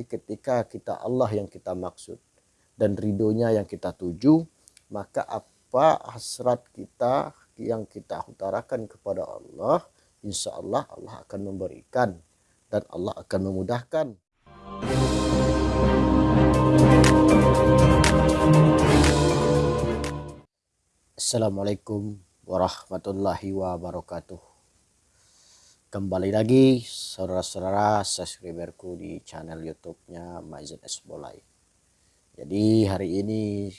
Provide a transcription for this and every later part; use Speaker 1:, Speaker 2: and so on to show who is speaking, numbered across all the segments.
Speaker 1: Jadi ketika kita Allah yang kita maksud dan ridhonya yang kita tuju, maka apa hasrat kita yang kita utarakan kepada Allah, insya Allah Allah akan memberikan dan Allah akan memudahkan. Assalamualaikum warahmatullahi wabarakatuh. Kembali lagi saudara-saudara subscriberku di channel YouTube-nya Maizan Esbolai. Jadi hari ini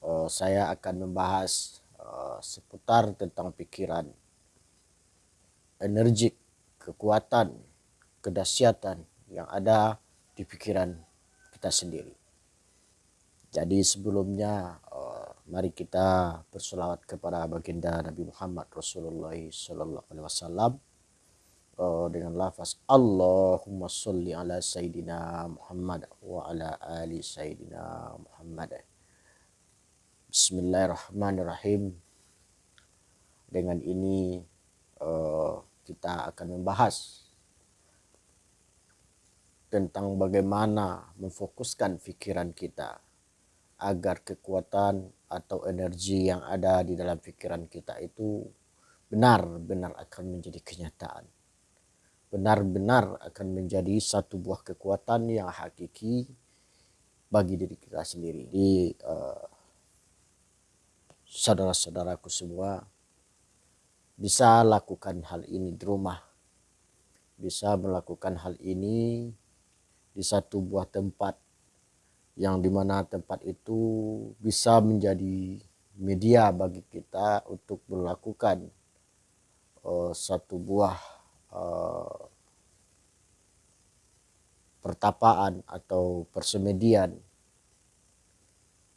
Speaker 1: uh, saya akan membahas uh, seputar tentang pikiran, energik, kekuatan, kedahsyatan yang ada di pikiran kita sendiri. Jadi sebelumnya uh, mari kita bersolawat kepada baginda Nabi Muhammad Rasulullah Sallallahu Alaihi Wasallam uh, dengan lafaz Allahumma salli ala Sayyidina Muhammad wa ala ali Sayyidina Muhammad. Bismillahirrahmanirrahim. Dengan ini uh, kita akan membahas tentang bagaimana memfokuskan pikiran kita agar kekuatan atau energi yang ada di dalam pikiran kita itu benar-benar akan menjadi kenyataan. Benar-benar akan menjadi satu buah kekuatan yang hakiki bagi diri kita sendiri. Di uh, saudara-saudaraku semua bisa lakukan hal ini di rumah, bisa melakukan hal ini di satu buah tempat yang di mana tempat itu bisa menjadi media bagi kita untuk melakukan uh, satu buah uh, pertapaan atau persemedian.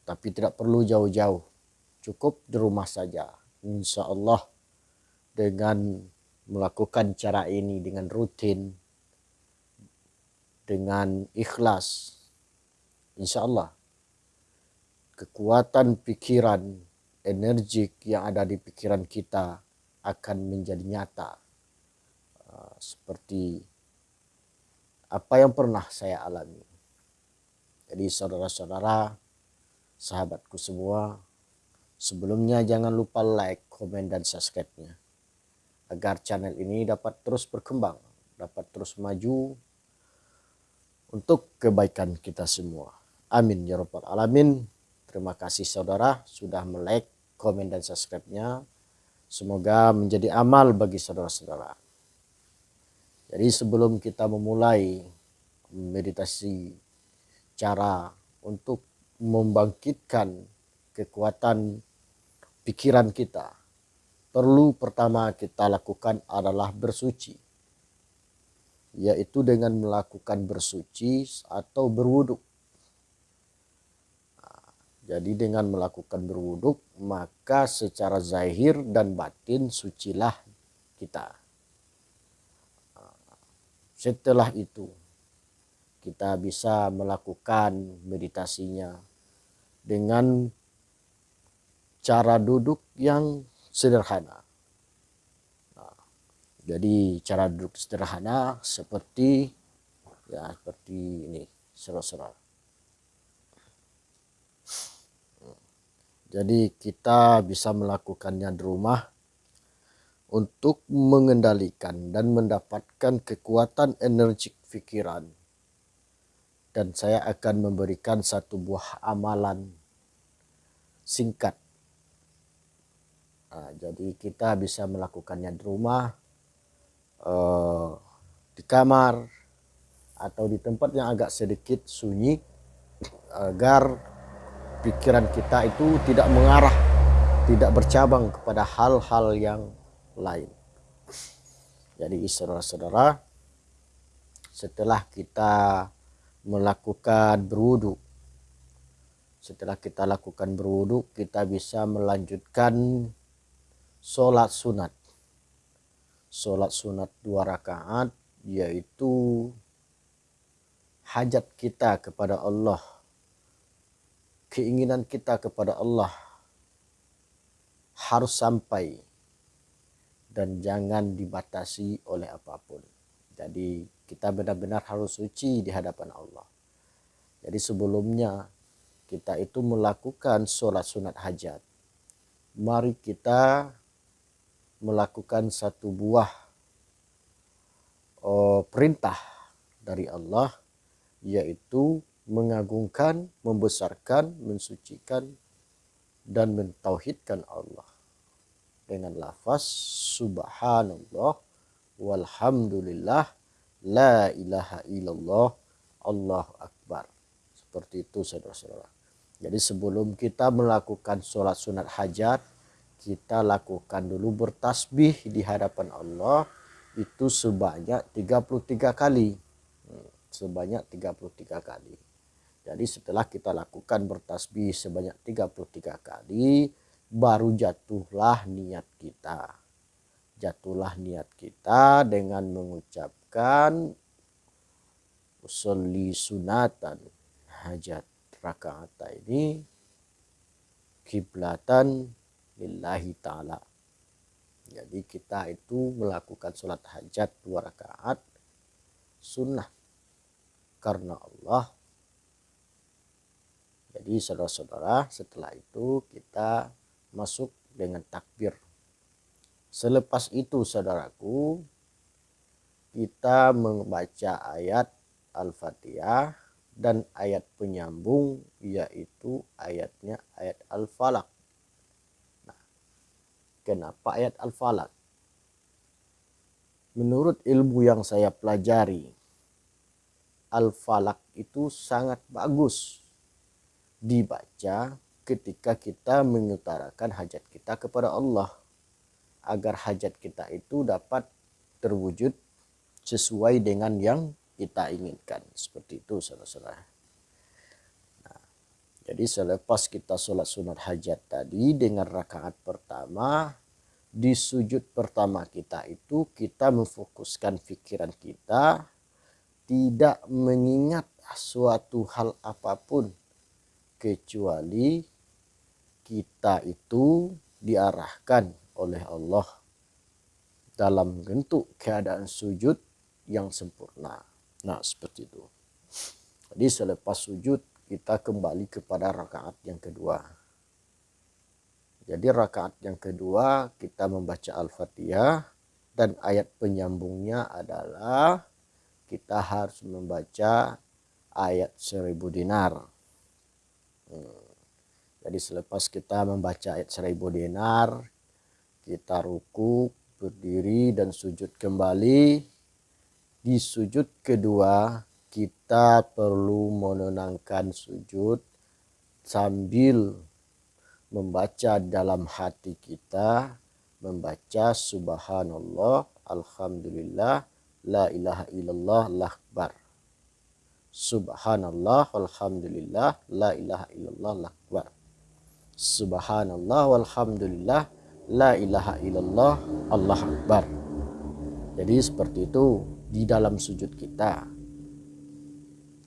Speaker 1: Tapi tidak perlu jauh-jauh cukup di rumah saja. Insya Allah dengan melakukan cara ini dengan rutin dengan ikhlas insya Allah kekuatan pikiran energik yang ada di pikiran kita akan menjadi nyata seperti apa yang pernah saya alami. Jadi saudara-saudara, sahabatku semua, sebelumnya jangan lupa like, komen, dan subscribe-nya. Agar channel ini dapat terus berkembang, dapat terus maju untuk kebaikan kita semua. Amin ya rabbal alamin. Terima kasih saudara sudah melike, komen, dan subscribe-nya. Semoga menjadi amal bagi saudara-saudara. Jadi sebelum kita memulai meditasi cara untuk membangkitkan kekuatan pikiran kita, perlu pertama kita lakukan adalah bersuci. Yaitu dengan melakukan bersuci atau berwuduk. Jadi dengan melakukan berwuduk maka secara zahir dan batin sucilah kita. Setelah itu kita bisa melakukan meditasinya dengan cara duduk yang sederhana. Nah, jadi cara duduk sederhana seperti ya seperti ini serah-serah. Jadi kita bisa melakukannya di rumah untuk mengendalikan dan mendapatkan kekuatan energi pikiran. Dan saya akan memberikan satu buah amalan singkat. Nah, jadi kita bisa melakukannya di rumah, eh, di kamar, atau di tempat yang agak sedikit sunyi agar pikiran kita itu tidak mengarah, tidak bercabang kepada hal-hal yang lain. Jadi saudara-saudara, setelah kita melakukan berwudu, setelah kita lakukan berwudu, kita bisa melanjutkan sholat sunat. Sholat sunat dua rakaat, yaitu hajat kita kepada Allah, keinginan kita kepada Allah harus sampai dan jangan dibatasi oleh apa pun. Jadi kita benar-benar harus suci di hadapan Allah. Jadi sebelumnya kita itu melakukan sholat sunat hajat. Mari kita melakukan satu buah oh, perintah dari Allah yaitu mengagungkan, membesarkan, mensucikan dan mentauhidkan Allah. Dengan lafaz subhanallah walhamdulillah la ilaha illallah Allah akbar. Seperti itu saudara-saudara. Jadi sebelum kita melakukan sholat sunat hajat kita lakukan dulu bertasbih di hadapan Allah itu sebanyak 33 kali. Hmm, sebanyak 33 kali jadi setelah kita lakukan bertasbih sebanyak 33 kali, baru jatuhlah niat kita. Jatuhlah niat kita dengan mengucapkan usolli sunatan hajat rakaat ini kiblatan lillahi ta'ala. Jadi kita itu melakukan sholat hajat dua rakaat sunnah karena Allah jadi saudara-saudara setelah itu kita masuk dengan takbir. Selepas itu saudaraku kita membaca ayat Al-Fatihah dan ayat penyambung yaitu ayatnya ayat Al-Falaq. Nah, kenapa ayat Al-Falaq? Menurut ilmu yang saya pelajari, Al-Falaq itu sangat bagus dibaca ketika kita mengutarakan hajat kita kepada Allah. Agar hajat kita itu dapat terwujud sesuai dengan yang kita inginkan. Seperti itu saudara-saudara. Nah, jadi selepas kita sholat sunat hajat tadi dengan rakaat pertama di sujud pertama kita itu kita memfokuskan pikiran kita tidak mengingat suatu hal apa pun kecuali kita itu diarahkan oleh Allah dalam bentuk keadaan sujud yang sempurna. Nah, seperti itu. Jadi selepas sujud kita kembali kepada rakaat yang kedua. Jadi rakaat yang kedua kita membaca Al-Fatihah dan ayat penyambungnya adalah kita harus membaca ayat seribu dinar. Jadi selepas kita membaca ayat seribu dinar, kita ruku, berdiri dan sujud kembali. Di sujud kedua kita perlu menenangkan sujud sambil membaca dalam hati kita membaca subhanallah alhamdulillah la ilaha illallah lakbar Subhanallah walhamdulillah la ilaha illallah lakbar. Subhanallah walhamdulillah la ilaha illallah Allah akbar. Jadi seperti itu di dalam sujud kita.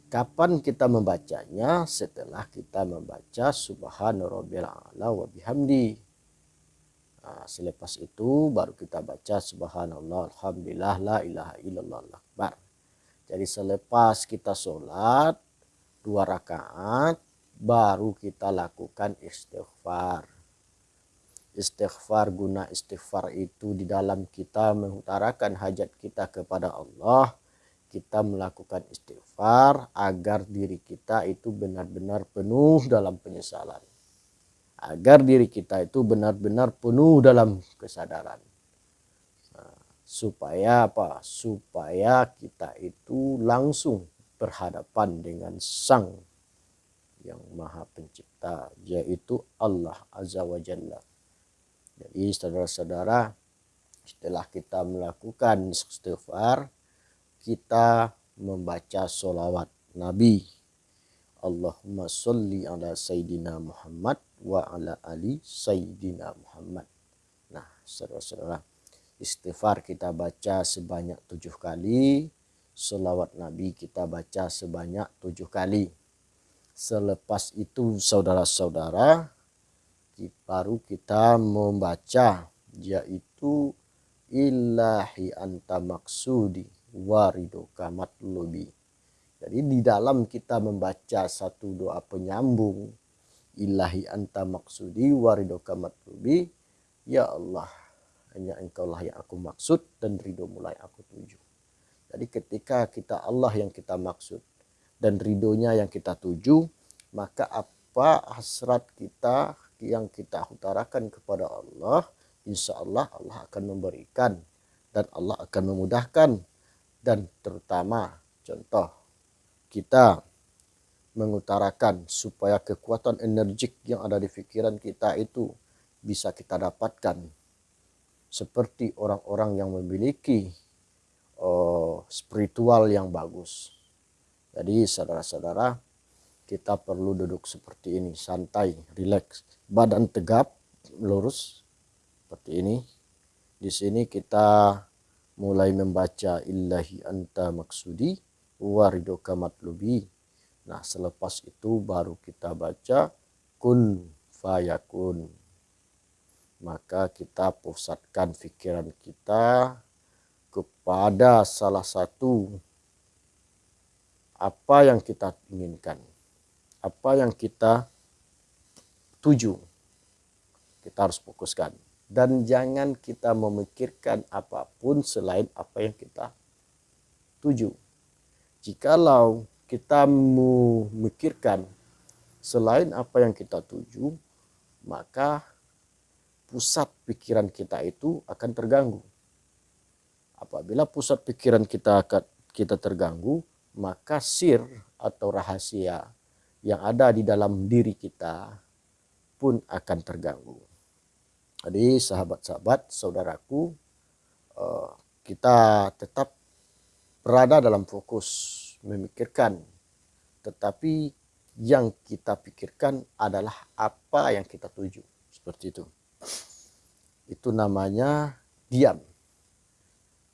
Speaker 1: Kapan kita membacanya? Setelah kita membaca subhanallah wa bihamdi. Nah, selepas itu baru kita baca subhanallah alhamdulillah la ilaha illallah akbar. Jadi selepas kita sholat dua rakaat baru kita lakukan istighfar. Istighfar guna istighfar itu di dalam kita mengutarakan hajat kita kepada Allah. Kita melakukan istighfar agar diri kita itu benar-benar penuh dalam penyesalan. Agar diri kita itu benar-benar penuh dalam kesadaran supaya apa? Supaya kita itu langsung berhadapan dengan Sang yang Maha Pencipta, yaitu Allah Azza wa Jalla. Jadi saudara-saudara, setelah kita melakukan istighfar, kita membaca solawat Nabi. Allahumma salli ala Sayyidina Muhammad wa ala ali Sayyidina Muhammad. Nah, saudara-saudara, istighfar kita baca sebanyak tujuh kali selawat nabi kita baca sebanyak tujuh kali selepas itu saudara-saudara baru kita membaca yaitu ilahi anta maksudi waridoka matlubi. Jadi di dalam kita membaca satu doa penyambung ilahi anta maksudi waridoka matlubi ya Allah hanya engkau lah yang aku maksud dan ridho mulai aku tuju. Jadi ketika kita Allah yang kita maksud dan ridhonya yang kita tuju maka apa hasrat kita yang kita utarakan kepada Allah insya Allah Allah akan memberikan dan Allah akan memudahkan dan terutama contoh kita mengutarakan supaya kekuatan energik yang ada di pikiran kita itu bisa kita dapatkan seperti orang-orang yang memiliki uh, spiritual yang bagus. Jadi saudara-saudara kita perlu duduk seperti ini santai, rileks, badan tegap, lurus seperti ini. Di sini kita mulai membaca illahi anta maksudi waridoka matlubi. Nah selepas itu baru kita baca kun fayakun. Maka kita pusatkan pikiran kita kepada salah satu apa yang kita inginkan. Apa yang kita tuju. Kita harus fokuskan. Dan jangan kita memikirkan apa pun selain apa yang kita tuju. Jikalau kita memikirkan selain apa yang kita tuju, maka pusat pikiran kita itu akan terganggu. Apabila pusat pikiran kita kita terganggu, maka sir atau rahasia yang ada di dalam diri kita pun akan terganggu. Jadi sahabat-sahabat, saudaraku, eh, kita tetap berada dalam fokus memikirkan. Tetapi yang kita pikirkan adalah apa yang kita tuju. Seperti itu. Itu namanya diam.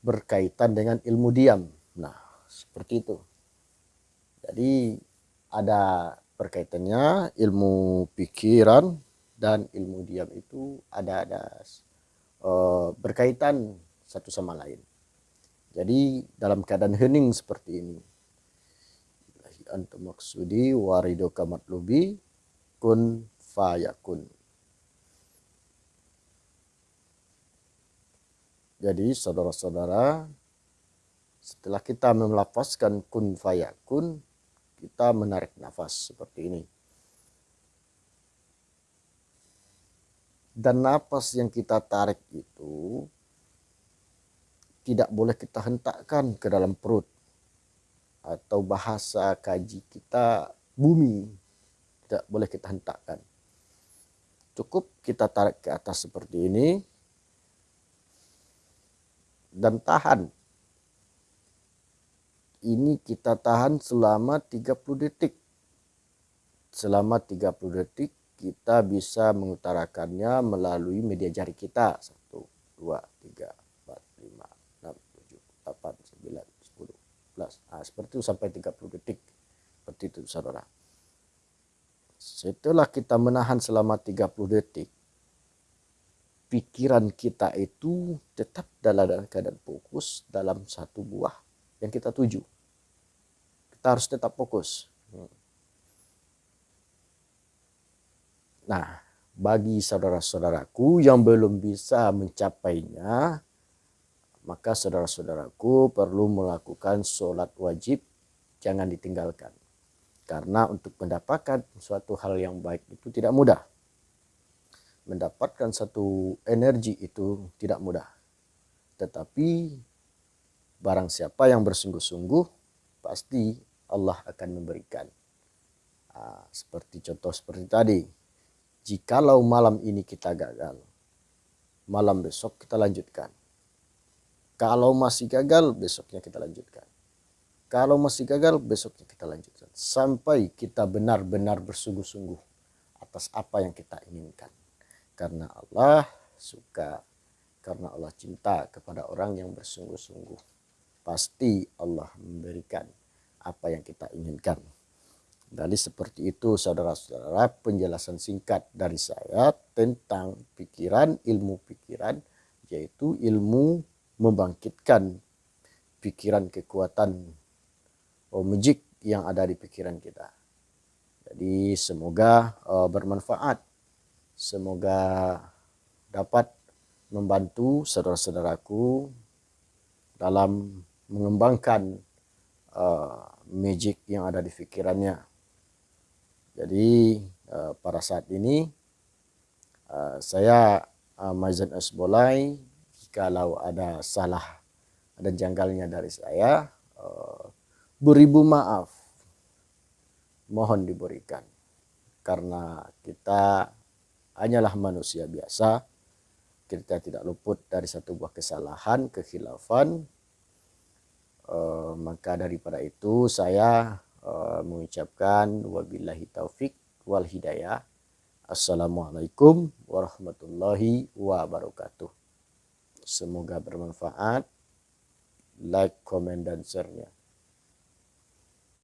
Speaker 1: Berkaitan dengan ilmu diam. Nah, seperti itu. Jadi ada perkaitannya ilmu pikiran dan ilmu diam itu ada ada uh, berkaitan satu sama lain. Jadi dalam keadaan hening seperti ini. Anta maksudi warido kamatlubi kun fayakun. Jadi saudara-saudara setelah kita melafazkan kun fayakun kita menarik nafas seperti ini. dan napas yang kita tarik itu tidak boleh kita hentakkan ke dalam perut atau bahasa kaji kita bumi tidak boleh kita hentakkan cukup kita tarik ke atas seperti ini dan tahan ini kita tahan selama 30 detik selama 30 detik kita bisa mengutarakannya melalui media jari kita. 1, 2, 3, 4, 5, 6, 7, 8, 9, 10, 11. Nah, seperti itu sampai 30 detik. Seperti itu saudara. Setelah kita menahan selama 30 detik, pikiran kita itu tetap dalam keadaan fokus dalam satu buah yang kita tuju. Kita harus tetap fokus. Nah, bagi saudara-saudaraku yang belum bisa mencapainya, maka saudara-saudaraku perlu melakukan sholat wajib, jangan ditinggalkan. Karena untuk mendapatkan suatu hal yang baik itu tidak mudah. Mendapatkan satu energi itu tidak mudah. Tetapi barang siapa yang bersungguh-sungguh, pasti Allah akan memberikan. Nah, seperti contoh seperti tadi, Jikalau malam ini kita gagal, malam besok kita lanjutkan. Kalau masih gagal, besoknya kita lanjutkan. Kalau masih gagal, besoknya kita lanjutkan. Sampai kita benar-benar bersungguh-sungguh atas apa yang kita inginkan. Karena Allah suka, karena Allah cinta kepada orang yang bersungguh-sungguh. Pasti Allah memberikan apa yang kita inginkan. Jadi seperti itu saudara-saudara penjelasan singkat dari saya tentang pikiran, ilmu pikiran, yaitu ilmu membangkitkan pikiran kekuatan oh, magic yang ada di pikiran kita. Jadi semoga uh, bermanfaat. Semoga dapat membantu saudara-saudaraku dalam mengembangkan uh, magic yang ada di pikirannya. Jadi uh, pada saat ini uh, saya uh, Maizan Asbolai kalau ada salah ada janggalnya dari saya uh, beribu maaf. Mohon diberikan. Karena kita hanyalah manusia biasa. Kita tidak luput dari satu buah kesalahan kekhilafan. Uh, maka daripada itu saya uh, mengucapkan wabillahi taufik wal hidayah. Assalamualaikum warahmatullahi wabarakatuh. Semoga bermanfaat. Like comment dan share nya